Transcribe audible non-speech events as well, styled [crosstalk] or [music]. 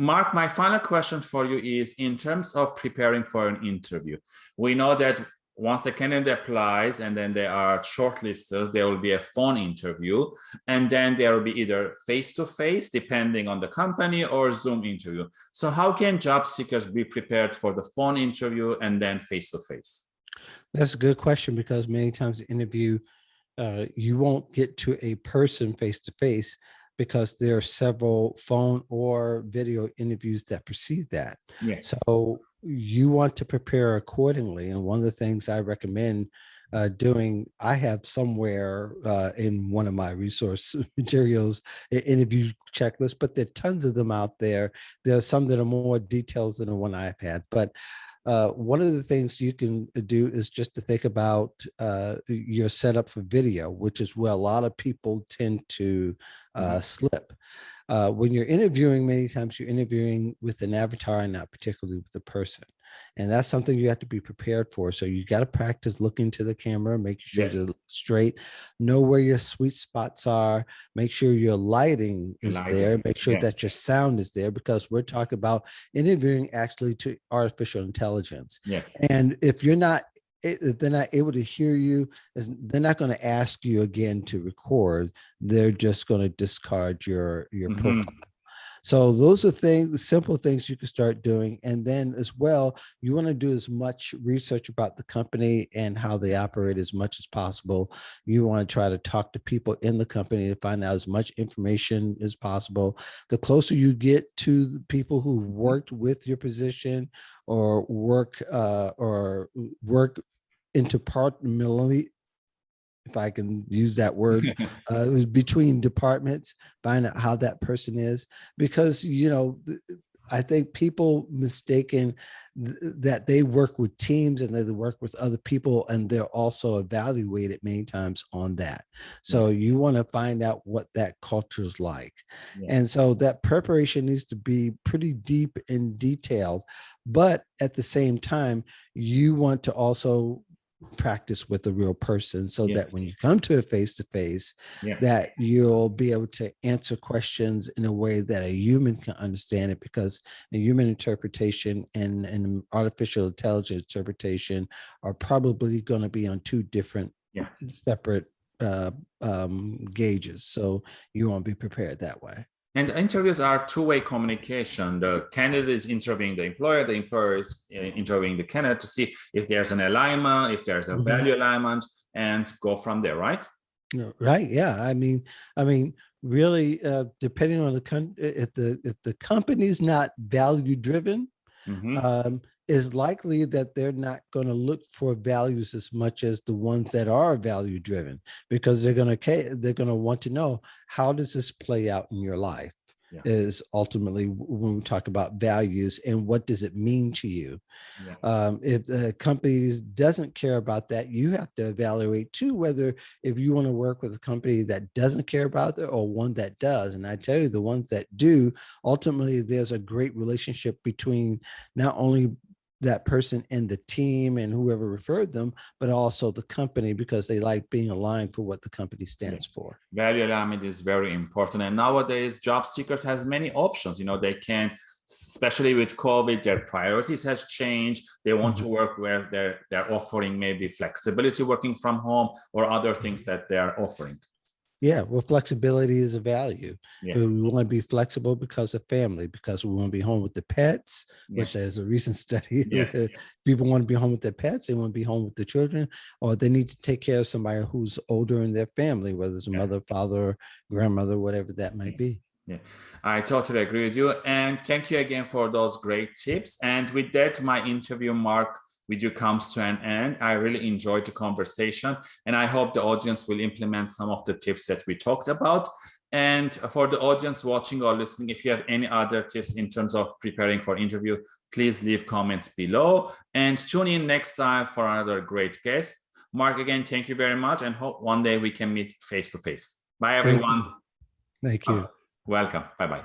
Mark, my final question for you is in terms of preparing for an interview. We know that once a candidate applies and then they are shortlisted, there will be a phone interview and then there will be either face-to-face -face, depending on the company or Zoom interview. So how can job seekers be prepared for the phone interview and then face-to-face? -face? That's a good question because many times the interview, uh, you won't get to a person face-to-face -face because there are several phone or video interviews that precede that. Yes. So you want to prepare accordingly. And one of the things I recommend uh, doing, I have somewhere uh, in one of my resource [laughs] materials, interview checklist, but there are tons of them out there. There are some that are more details than the one I've had, but uh, one of the things you can do is just to think about uh, your setup for video, which is where a lot of people tend to uh, mm-hmm. slip. Uh, when you're interviewing, many times you're interviewing with an avatar and not particularly with the person. And that's something you have to be prepared for. So you got to practice looking to the camera, make sure yeah. it's straight, know where your sweet spots are, make sure your lighting is lighting. there, make sure yeah. that your sound is there, because we're talking about interviewing actually to artificial intelligence. Yes. And if you're not if they're not able to hear you, they're not going to ask you again to record. They're just going to discard your your mm -hmm. profile. So those are things, simple things you can start doing. And then as well, you want to do as much research about the company and how they operate as much as possible. You want to try to talk to people in the company to find out as much information as possible. The closer you get to the people who worked with your position or work uh, or work interpersonally if I can use that word, [laughs] uh, between departments, find out how that person is, because, you know, I think people mistaken th that they work with teams and they work with other people and they're also evaluated many times on that. So you want to find out what that culture is like. Yeah. And so that preparation needs to be pretty deep and detailed, but at the same time, you want to also practice with a real person so yeah. that when you come to a face-to-face -face, yeah. that you'll be able to answer questions in a way that a human can understand it because a human interpretation and an artificial intelligence interpretation are probably going to be on two different yeah. separate uh, um, gauges so you want to be prepared that way and interviews are two-way communication. The candidate is interviewing the employer, the employer is uh, interviewing the candidate to see if there's an alignment, if there's a mm -hmm. value alignment, and go from there, right? Right. Yeah. I mean, I mean, really, uh, depending on the con if the if the company's not value driven, mm -hmm. um, is likely that they're not going to look for values as much as the ones that are value driven because they're going to they're going to want to know how does this play out in your life yeah. is ultimately when we talk about values and what does it mean to you yeah. um, if the company doesn't care about that you have to evaluate too whether if you want to work with a company that doesn't care about it or one that does and i tell you the ones that do ultimately there's a great relationship between not only that person and the team and whoever referred them, but also the company because they like being aligned for what the company stands for. Value alignment is very important. And nowadays job seekers has many options. You know, they can, especially with COVID, their priorities has changed. They want mm -hmm. to work where they're, they're offering maybe flexibility working from home or other things that they are offering. Yeah, well, flexibility is a value. Yeah. We want to be flexible because of family, because we want to be home with the pets, yeah. which there's a recent [laughs] study. Yeah. People want to be home with their pets, they want to be home with the children, or they need to take care of somebody who's older in their family, whether it's a mother, father, grandmother, whatever that might be. Yeah, I totally agree with you. And thank you again for those great tips. And with that, my interview mark video comes to an end. I really enjoyed the conversation and I hope the audience will implement some of the tips that we talked about. And for the audience watching or listening, if you have any other tips in terms of preparing for interview, please leave comments below and tune in next time for another great guest. Mark, again, thank you very much and hope one day we can meet face to face. Bye, everyone. Thank you. Thank you. welcome. Bye-bye.